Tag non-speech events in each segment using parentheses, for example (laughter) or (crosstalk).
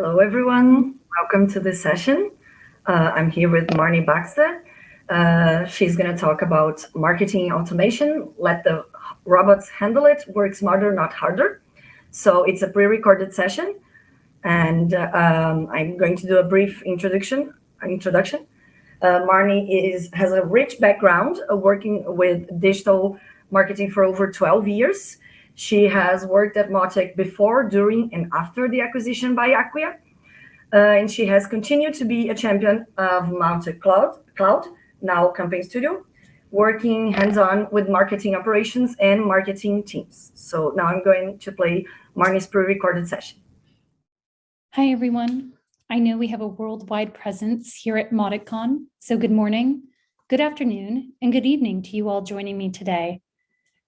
Hello, everyone. Welcome to this session. Uh, I'm here with Marnie Baxter. Uh, she's going to talk about marketing automation. Let the robots handle it. Work smarter, not harder. So it's a pre-recorded session, and uh, um, I'm going to do a brief introduction. Introduction. Uh, Marnie is has a rich background working with digital marketing for over 12 years. She has worked at Mautic before, during, and after the acquisition by Acquia. Uh, and she has continued to be a champion of Mautic Cloud, Cloud, now Campaign Studio, working hands-on with marketing operations and marketing teams. So now I'm going to play Marnie's pre-recorded session. Hi, everyone. I know we have a worldwide presence here at MautiCon, so good morning, good afternoon, and good evening to you all joining me today.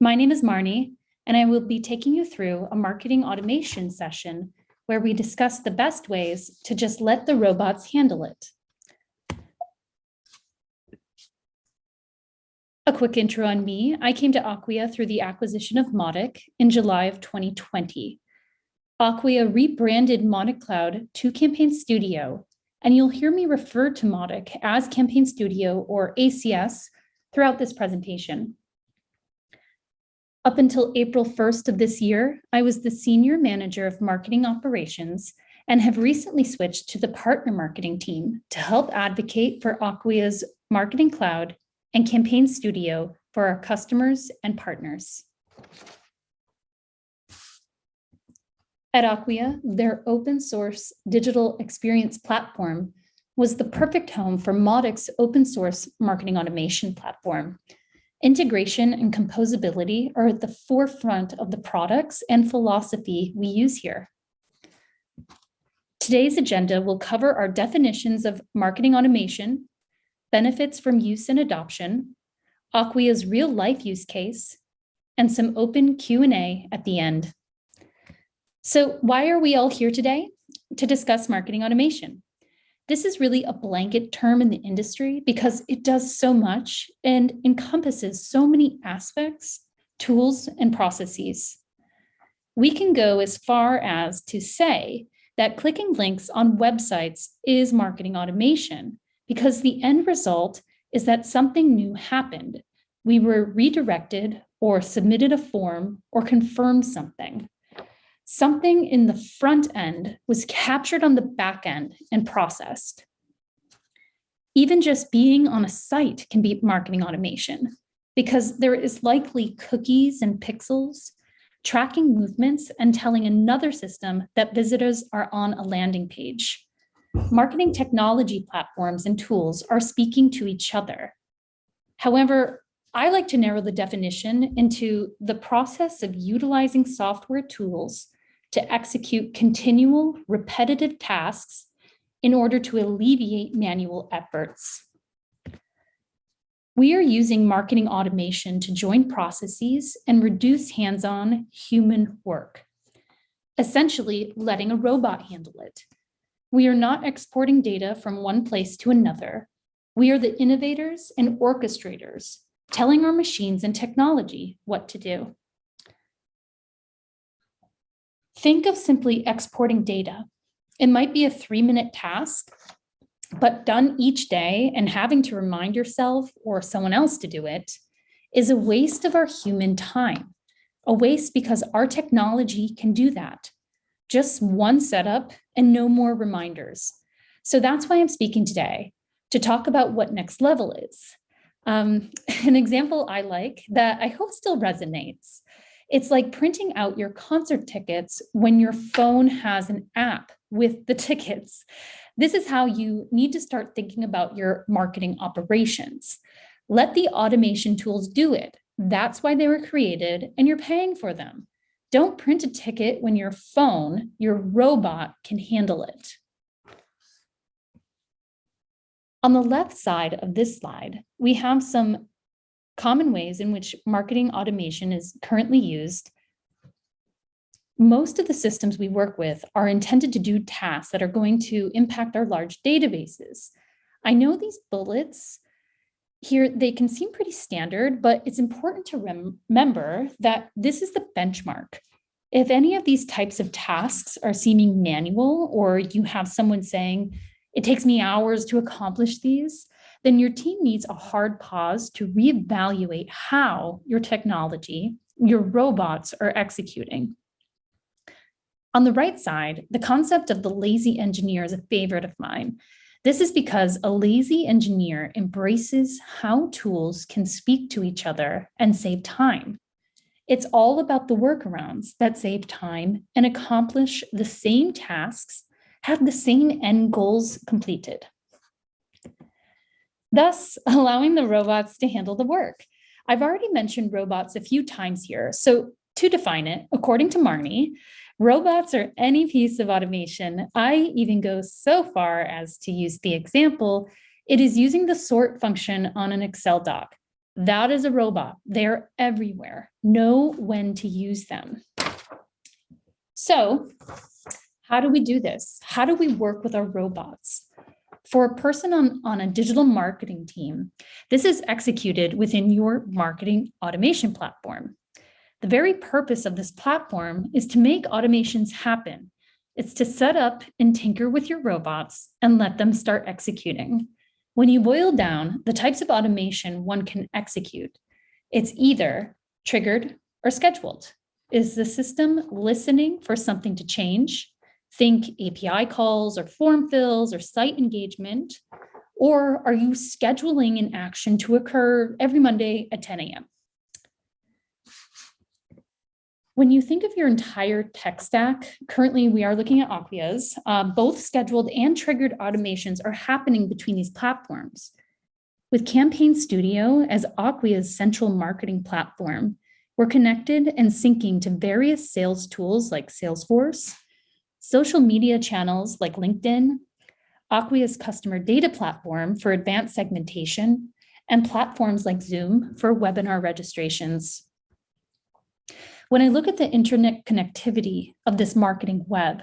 My name is Marnie, and I will be taking you through a marketing automation session where we discuss the best ways to just let the robots handle it. A quick intro on me. I came to Acquia through the acquisition of Mautic in July of 2020. Acquia rebranded Mautic Cloud to Campaign Studio, and you'll hear me refer to Mautic as Campaign Studio or ACS throughout this presentation. Up until April 1st of this year, I was the Senior Manager of Marketing Operations and have recently switched to the Partner Marketing team to help advocate for Acquia's Marketing Cloud and Campaign Studio for our customers and partners. At Acquia, their open source digital experience platform was the perfect home for Mautic's open source marketing automation platform, Integration and composability are at the forefront of the products and philosophy we use here. Today's agenda will cover our definitions of marketing automation, benefits from use and adoption, Acquia's real life use case, and some open Q&A at the end. So why are we all here today? To discuss marketing automation. This is really a blanket term in the industry because it does so much and encompasses so many aspects, tools, and processes. We can go as far as to say that clicking links on websites is marketing automation because the end result is that something new happened. We were redirected or submitted a form or confirmed something something in the front end was captured on the back end and processed. Even just being on a site can be marketing automation because there is likely cookies and pixels tracking movements and telling another system that visitors are on a landing page. Marketing technology platforms and tools are speaking to each other. However, I like to narrow the definition into the process of utilizing software tools to execute continual repetitive tasks in order to alleviate manual efforts. We are using marketing automation to join processes and reduce hands-on human work, essentially letting a robot handle it. We are not exporting data from one place to another. We are the innovators and orchestrators, telling our machines and technology what to do. Think of simply exporting data. It might be a three minute task, but done each day and having to remind yourself or someone else to do it is a waste of our human time. A waste because our technology can do that. Just one setup and no more reminders. So that's why I'm speaking today to talk about what next level is. Um, (laughs) an example I like that I hope still resonates it's like printing out your concert tickets when your phone has an app with the tickets. This is how you need to start thinking about your marketing operations. Let the automation tools do it. That's why they were created and you're paying for them. Don't print a ticket when your phone, your robot can handle it. On the left side of this slide, we have some common ways in which marketing automation is currently used, most of the systems we work with are intended to do tasks that are going to impact our large databases. I know these bullets here, they can seem pretty standard, but it's important to rem remember that this is the benchmark. If any of these types of tasks are seeming manual, or you have someone saying, it takes me hours to accomplish these, then your team needs a hard pause to reevaluate how your technology, your robots are executing. On the right side, the concept of the lazy engineer is a favorite of mine. This is because a lazy engineer embraces how tools can speak to each other and save time. It's all about the workarounds that save time and accomplish the same tasks, have the same end goals completed. Thus, (laughs) allowing the robots to handle the work. I've already mentioned robots a few times here. So to define it, according to Marnie, robots are any piece of automation. I even go so far as to use the example, it is using the sort function on an Excel doc. That is a robot. They're everywhere. Know when to use them. So how do we do this? How do we work with our robots? For a person on, on a digital marketing team, this is executed within your marketing automation platform. The very purpose of this platform is to make automations happen. It's to set up and tinker with your robots and let them start executing. When you boil down the types of automation one can execute, it's either triggered or scheduled. Is the system listening for something to change? Think API calls or form fills or site engagement. Or are you scheduling an action to occur every Monday at 10 a.m.? When you think of your entire tech stack, currently we are looking at Acquia's, uh, both scheduled and triggered automations are happening between these platforms. With Campaign Studio as Acquia's central marketing platform, we're connected and syncing to various sales tools like Salesforce, social media channels like LinkedIn, Acquia's customer data platform for advanced segmentation, and platforms like Zoom for webinar registrations. When I look at the internet connectivity of this marketing web,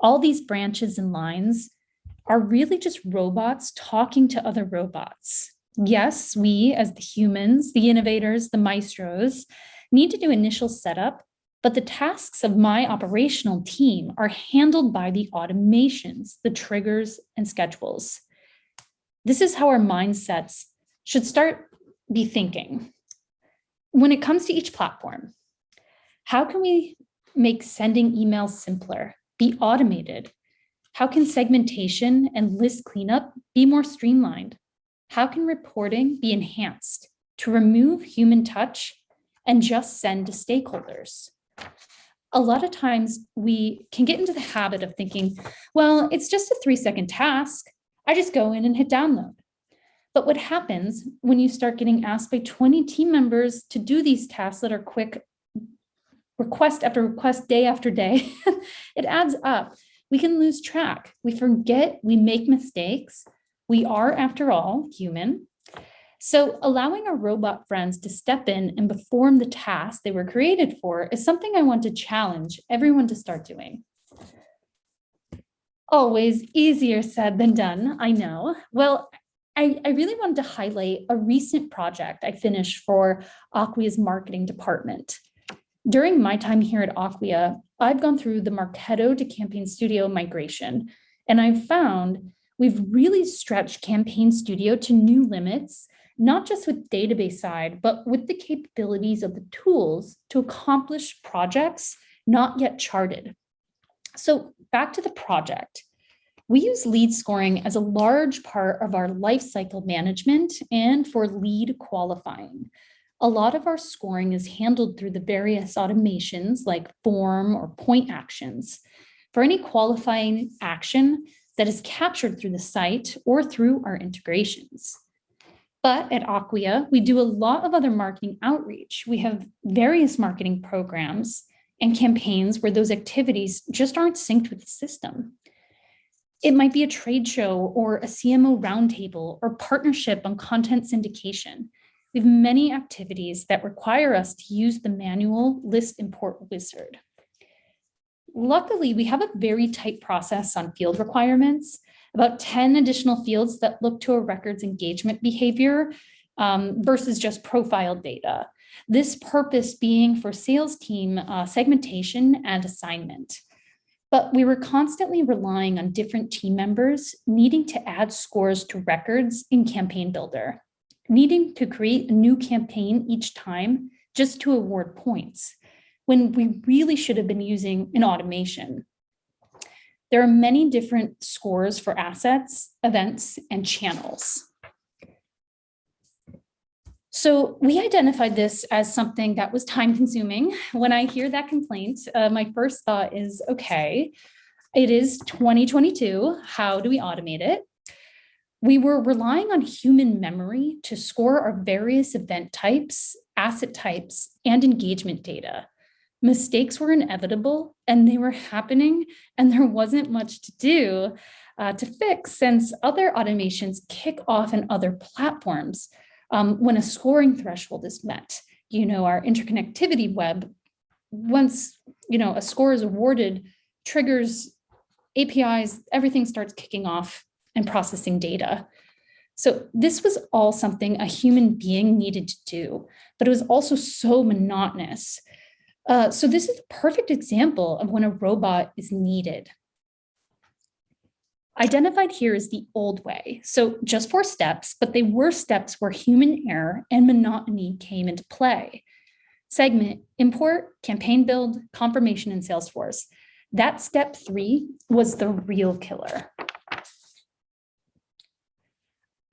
all these branches and lines are really just robots talking to other robots. Yes, we as the humans, the innovators, the maestros, need to do initial setup but the tasks of my operational team are handled by the automations, the triggers and schedules. This is how our mindsets should start be thinking. When it comes to each platform, how can we make sending emails simpler, be automated? How can segmentation and list cleanup be more streamlined? How can reporting be enhanced to remove human touch and just send to stakeholders? A lot of times we can get into the habit of thinking, well, it's just a three second task. I just go in and hit download. But what happens when you start getting asked by 20 team members to do these tasks that are quick, request after request, day after day, (laughs) it adds up. We can lose track. We forget, we make mistakes. We are, after all, human. So allowing our robot friends to step in and perform the tasks they were created for is something I want to challenge everyone to start doing. Always easier said than done, I know. Well, I, I really wanted to highlight a recent project I finished for Acquia's marketing department. During my time here at Acquia, I've gone through the Marketo to Campaign Studio migration, and I've found we've really stretched Campaign Studio to new limits not just with database side, but with the capabilities of the tools to accomplish projects not yet charted. So back to the project. We use lead scoring as a large part of our lifecycle management and for lead qualifying. A lot of our scoring is handled through the various automations like form or point actions. For any qualifying action that is captured through the site or through our integrations. But at Acquia, we do a lot of other marketing outreach. We have various marketing programs and campaigns where those activities just aren't synced with the system. It might be a trade show or a CMO roundtable or partnership on content syndication. We have many activities that require us to use the manual list import wizard. Luckily, we have a very tight process on field requirements about 10 additional fields that look to a records engagement behavior um, versus just profile data. This purpose being for sales team uh, segmentation and assignment. But we were constantly relying on different team members needing to add scores to records in Campaign Builder, needing to create a new campaign each time just to award points, when we really should have been using an automation. There are many different scores for assets, events, and channels. So we identified this as something that was time consuming. When I hear that complaint, uh, my first thought is, okay, it is 2022. How do we automate it? We were relying on human memory to score our various event types, asset types, and engagement data. Mistakes were inevitable and they were happening and there wasn't much to do uh, to fix since other automations kick off in other platforms um, when a scoring threshold is met. You know, our interconnectivity web, once, you know, a score is awarded, triggers, APIs, everything starts kicking off and processing data. So this was all something a human being needed to do, but it was also so monotonous. Uh, so this is a perfect example of when a robot is needed. Identified here is the old way. So just four steps, but they were steps where human error and monotony came into play. Segment, import, campaign build, confirmation in Salesforce. That step three was the real killer.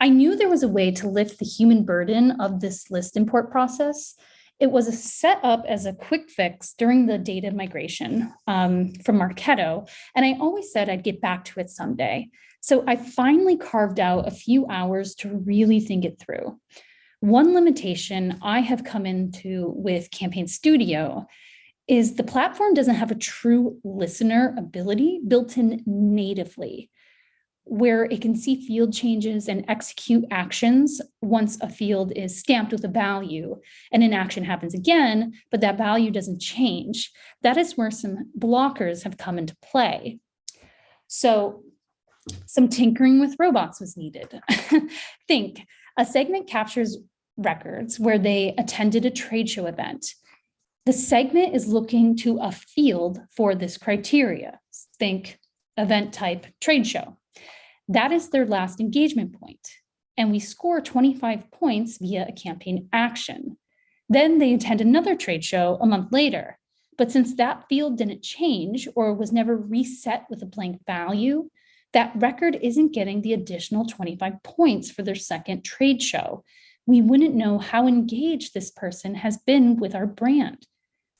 I knew there was a way to lift the human burden of this list import process, it was set up as a quick fix during the data migration um, from Marketo, and I always said I'd get back to it someday. So I finally carved out a few hours to really think it through. One limitation I have come into with Campaign Studio is the platform doesn't have a true listener ability built in natively where it can see field changes and execute actions once a field is stamped with a value and an action happens again, but that value doesn't change. That is where some blockers have come into play. So some tinkering with robots was needed. (laughs) Think, a segment captures records where they attended a trade show event. The segment is looking to a field for this criteria. Think event type trade show. That is their last engagement point, and we score 25 points via a campaign action. Then they attend another trade show a month later. But since that field didn't change or was never reset with a blank value, that record isn't getting the additional 25 points for their second trade show. We wouldn't know how engaged this person has been with our brand.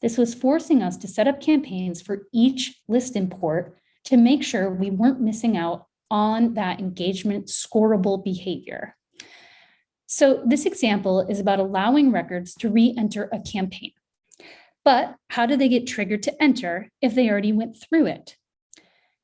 This was forcing us to set up campaigns for each list import to make sure we weren't missing out on that engagement scoreable behavior. So this example is about allowing records to re-enter a campaign. But how do they get triggered to enter if they already went through it?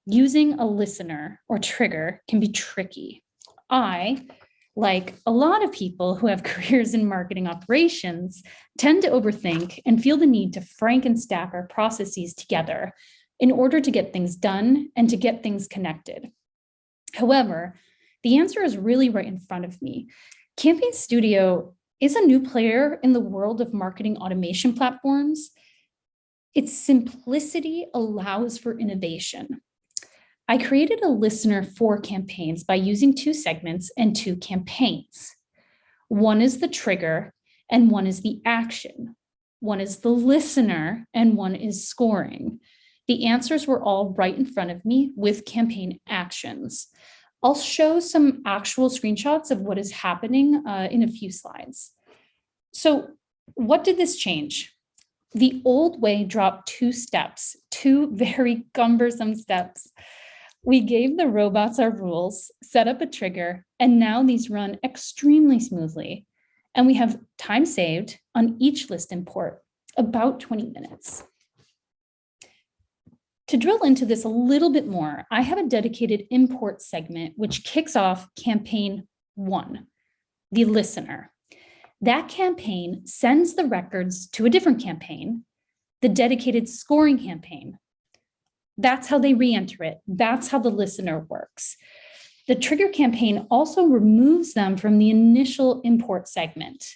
Using a listener or trigger can be tricky. I, like a lot of people who have (laughs) careers in marketing operations, tend to overthink and feel the need to frank and frankenstack our processes together in order to get things done and to get things connected. However, the answer is really right in front of me. Campaign Studio is a new player in the world of marketing automation platforms. Its simplicity allows for innovation. I created a listener for campaigns by using two segments and two campaigns. One is the trigger and one is the action. One is the listener and one is scoring. The answers were all right in front of me with campaign actions. I'll show some actual screenshots of what is happening uh, in a few slides. So what did this change? The old way dropped two steps, two (laughs) very cumbersome steps. We gave the robots our rules, set up a trigger, and now these run extremely smoothly. And we have time saved on each list import, about 20 minutes. To drill into this a little bit more, I have a dedicated import segment which kicks off campaign one, the listener. That campaign sends the records to a different campaign, the dedicated scoring campaign. That's how they re-enter it. That's how the listener works. The trigger campaign also removes them from the initial import segment.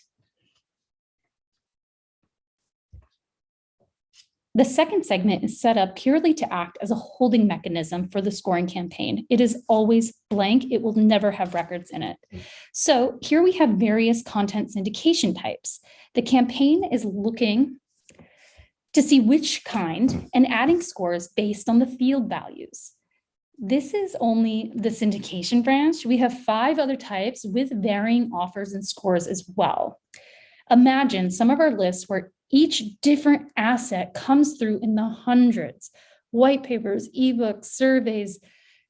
The second segment is set up purely to act as a holding mechanism for the scoring campaign. It is always blank. It will never have records in it. Hmm. So here we have various content syndication types. The campaign is looking to see which kind and adding scores based on the field values. This is only the syndication branch. We have five other types with varying offers and scores as well. Imagine some of our lists where each different asset comes through in the hundreds, white papers, ebooks, surveys,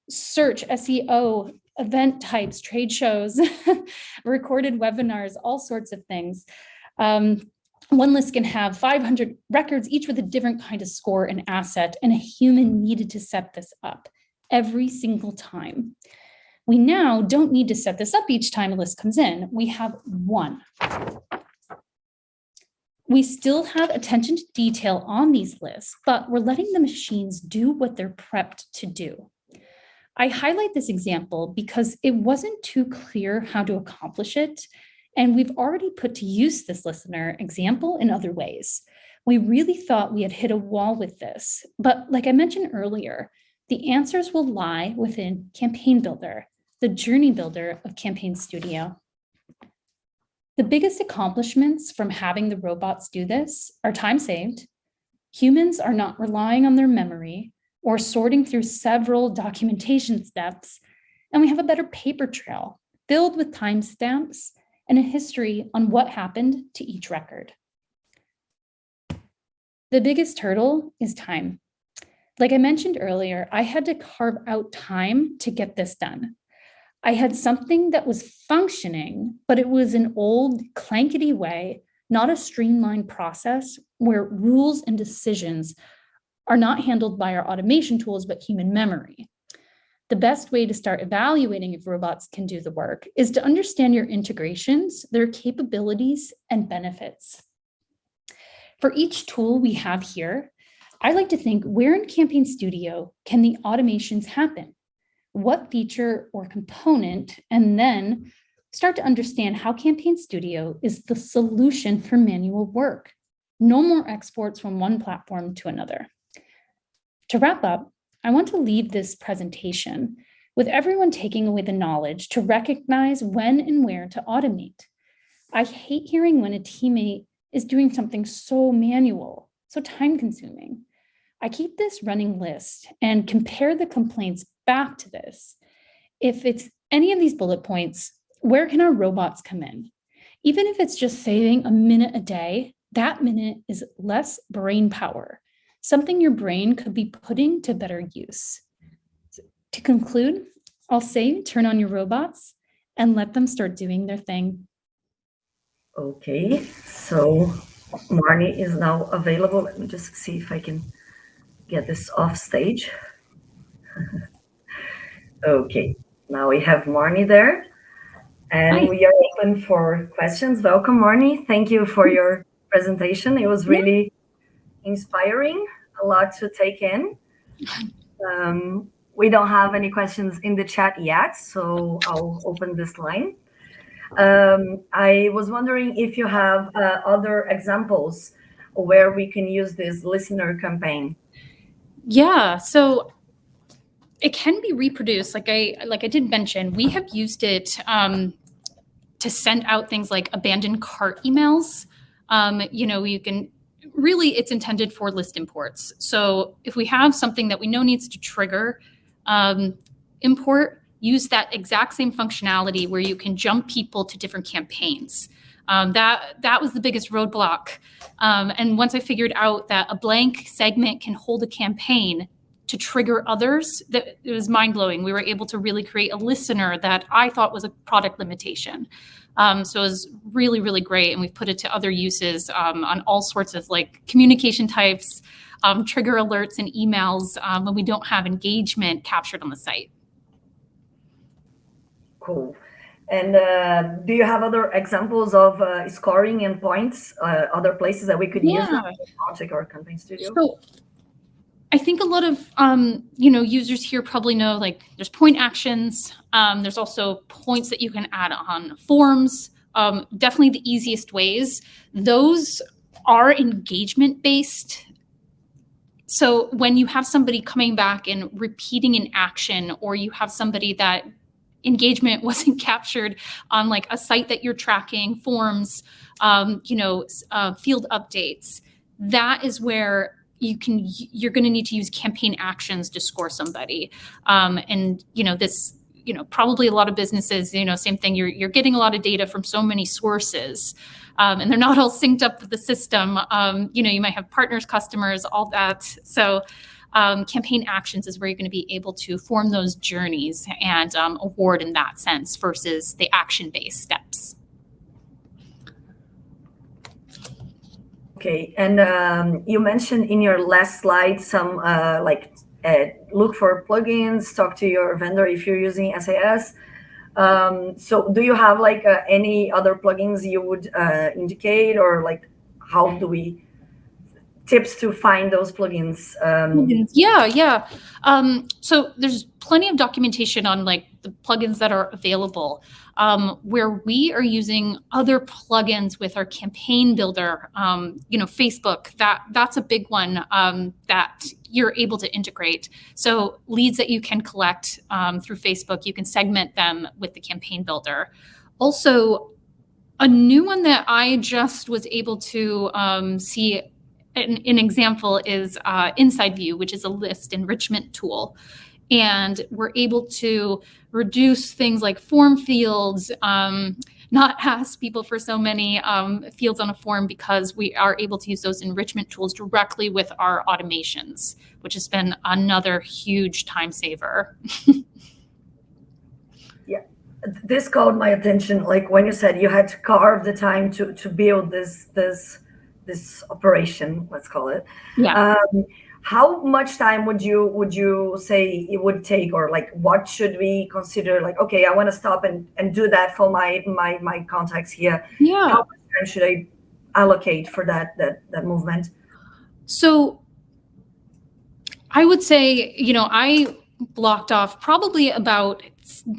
search, SEO, event types, trade shows, (laughs) recorded webinars, all sorts of things. Um, one list can have 500 records, each with a different kind of score and asset, and a human needed to set this up every single time. We now don't need to set this up each time a list comes in. We have one. We still have attention to detail on these lists, but we're letting the machines do what they're prepped to do. I highlight this example because it wasn't too clear how to accomplish it, and we've already put to use this listener example in other ways. We really thought we had hit a wall with this, but like I mentioned earlier, the answers will lie within Campaign Builder, the journey builder of Campaign Studio. The biggest accomplishments from having the robots do this are time saved. Humans are not relying on their memory or sorting through several documentation steps, and we have a better paper trail filled with timestamps and a history on what happened to each record. The biggest hurdle is time. Like I mentioned earlier, I had to carve out time to get this done. I had something that was functioning, but it was an old clankety way, not a streamlined process where rules and decisions are not handled by our automation tools, but human memory. The best way to start evaluating if robots can do the work is to understand your integrations, their capabilities and benefits. For each tool we have here, I like to think where in Campaign Studio can the automations happen? What feature or component, and then start to understand how Campaign Studio is the solution for manual work. No more exports from one platform to another. To wrap up, I want to leave this presentation with everyone taking away the knowledge to recognize when and where to automate. I hate hearing when a teammate is doing something so manual, so time consuming. I keep this running list and compare the complaints back to this. If it's any of these bullet points, where can our robots come in? Even if it's just saving a minute a day, that minute is less brain power, something your brain could be putting to better use. To conclude, I'll say turn on your robots and let them start doing their thing. Okay, so Marnie is now available. Let me just see if I can get this off stage. (laughs) okay, now we have Marnie there. And Hi. we are open for questions. Welcome, Marnie. Thank you for your presentation. It was really inspiring, a lot to take in. Um, we don't have any questions in the chat yet, so I'll open this line. Um, I was wondering if you have uh, other examples where we can use this listener campaign. Yeah, so it can be reproduced. Like I like I did mention, we have used it um, to send out things like abandoned cart emails. Um, you know, you can really it's intended for list imports. So if we have something that we know needs to trigger um, import, use that exact same functionality where you can jump people to different campaigns. Um, that that was the biggest roadblock. Um, and once I figured out that a blank segment can hold a campaign to trigger others, that it was mind blowing. We were able to really create a listener that I thought was a product limitation. Um, so it was really, really great. And we've put it to other uses um, on all sorts of like communication types, um, trigger alerts and emails um, when we don't have engagement captured on the site. Cool. And uh, do you have other examples of uh, scoring and points, uh, other places that we could yeah. use Project or Campaign Studio? So I think a lot of um, you know users here probably know like there's point actions. Um, there's also points that you can add on forms. Um, definitely the easiest ways. Those are engagement based so when you have somebody coming back and repeating an action, or you have somebody that engagement (laughs) wasn't captured on like a site that you're tracking, forms, um, you know, uh, field updates, that is where you can you're going to need to use campaign actions to score somebody. Um, and you know this you know probably a lot of businesses you know same thing you're, you're getting a lot of data from so many sources um, and they're not all synced up with the system. Um, you know you might have partners customers all that. So um, campaign actions is where you're going to be able to form those journeys and um, award in that sense versus the action based steps Okay, and um, you mentioned in your last slide some uh, like uh, look for plugins, talk to your vendor if you're using SaaS. Um, so do you have like uh, any other plugins you would uh, indicate or like how do we tips to find those plugins? Um, yeah, yeah. Um, so there's plenty of documentation on like the plugins that are available. Um, where we are using other plugins with our campaign builder, um, you know, Facebook. That that's a big one um, that you're able to integrate. So leads that you can collect um, through Facebook, you can segment them with the campaign builder. Also, a new one that I just was able to um, see an, an, example is uh, InsideView, which is a list enrichment tool. And we're able to reduce things like form fields, um, not (laughs) ask people for so many um, fields on a form because we are able to use those enrichment tools directly with our automations, which has been another huge time saver. (laughs) yeah, this caught my attention. Like when you said you had to carve the time to to build this this this operation, let's call it. Yeah. Um, how much time would you would you say it would take or like what should we consider like okay i want to stop and and do that for my my my contacts here. Yeah. How much time should i allocate for that that that movement? So i would say you know i blocked off probably about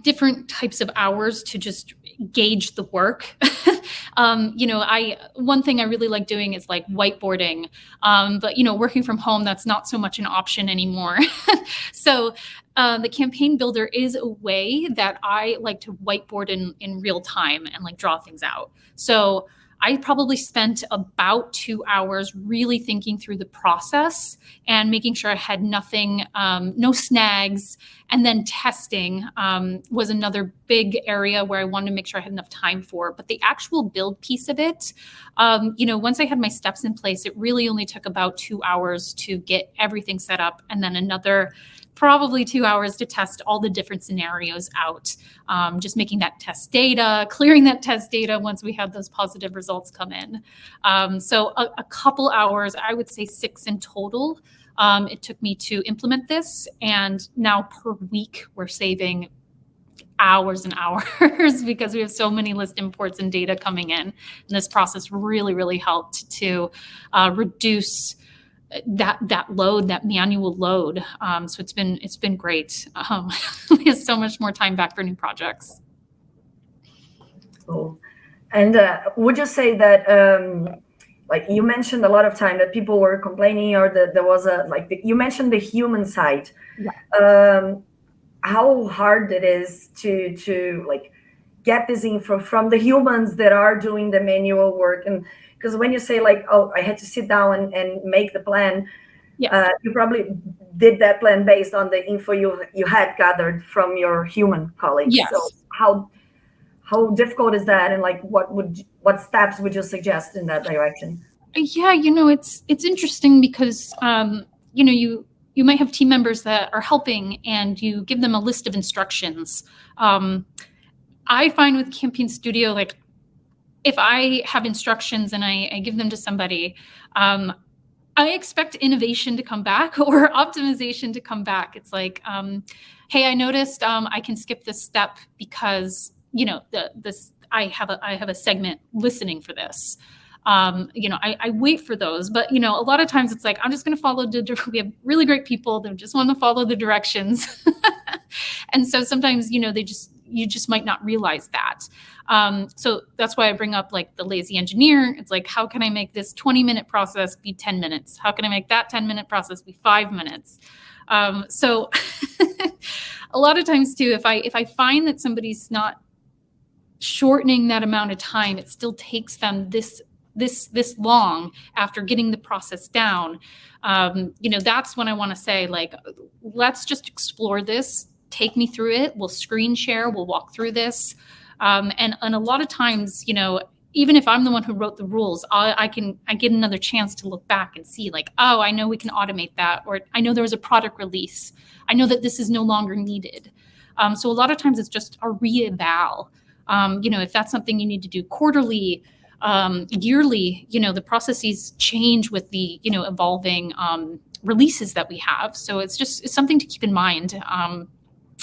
different types of hours to just gauge the work. (laughs) um, you know, I one thing I really like doing is like whiteboarding. Um, but you know, working from home, that's not so much an option anymore. (laughs) so uh, the campaign builder is a way that I like to whiteboard in in real time and like draw things out. So I probably spent about two hours really thinking through the process and making sure I had nothing, um, no snags. And then testing um, was another big area where I wanted to make sure I had enough time for. But the actual build piece of it, um, you know, once I had my steps in place, it really only took about two hours to get everything set up and then another probably two hours to test all the different scenarios out. Um, just making that test data, clearing that test data once we had those positive results come in. Um, so a, a, couple hours, I would say six in total. Um, it took me to implement this, and now per week we're saving hours and (laughs) hours because we have so many list imports and data coming in. And this process really, really helped to uh, reduce that that load, that manual load. Um, so it's been it's been great. Um, (laughs) we have so much more time back for new projects. Cool. And uh, would you say that, um, like you mentioned a lot of time that people were complaining, or that there was a like the, you mentioned the human side. Yeah. Um, how hard it is to to like get this info from the humans that are doing the manual work. And because when you say like oh i had to sit down and, and make the plan yes. uh, you probably did that plan based on the info you you had gathered from your human colleagues. Yes. so how how difficult is that? And like what would what steps would you suggest in that direction? Yeah you know it's it's interesting because um you know you you might have team members that are helping and you give them a list of instructions. Um i find with campaign studio like if I have instructions and I, I give them to somebody, um, I expect innovation to come back (laughs) or optimization to come back. It's like, um, hey, I noticed um, I can skip this step because you know the this I have a I have a segment listening for this. Um, you know, I, I, wait for those, but you know, a lot of times it's like I'm just going to follow the. We have really great people that just want to follow the directions, (laughs) and so sometimes you know they just you just might not realize that. Um, so that's why I bring up like the lazy engineer. It's like, how can I make this 20 minute process be 10 minutes? How can I make that 10 minute process be five minutes? Um, so (laughs) a lot of times too, if I if I find that somebody's not shortening that amount of time, it still takes them this this this long after getting the process down. Um, you know, that's when I want to say like, let's just explore this. Take me through it. We'll screen share. We'll walk through this. Um, and and a lot of times, you know, even if I'm the one who wrote the rules, I, I, can I get another chance to look back and see like, oh, I know we can automate that, or I know there was a product release. I know that this is no longer needed. Um, so a lot of times it's just a reeval. Um, you know, if that's something you need to do quarterly, um, yearly, you know, the processes change with the you know evolving um, releases that we have. So it's just it's something to keep in mind, um,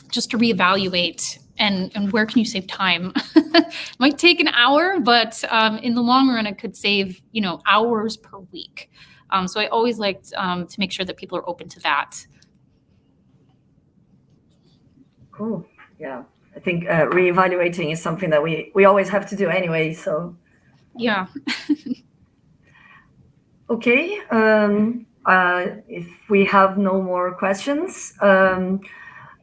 just to reevaluate and and where can you save time (laughs) might take an hour but um, in the long run it could save you know hours per week um, so i always like um, to make sure that people are open to that Cool. Yeah. I think uh, reevaluating is something that we, we always have to do anyway. So, yeah (laughs) okay. Um, uh, if we have no more questions, um,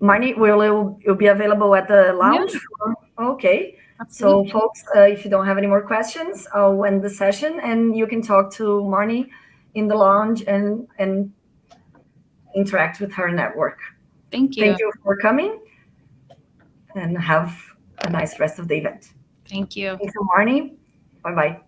Marnie, will you, you'll be available at the lounge? for- Okay. So, folks, uh, if you don't have any more questions, I'll end the session and you can talk to Marnie in the lounge and, and interact with her network. thank you Thank you for coming and have a nice rest of the event. thank you Thank you, Marnie. Bye bye.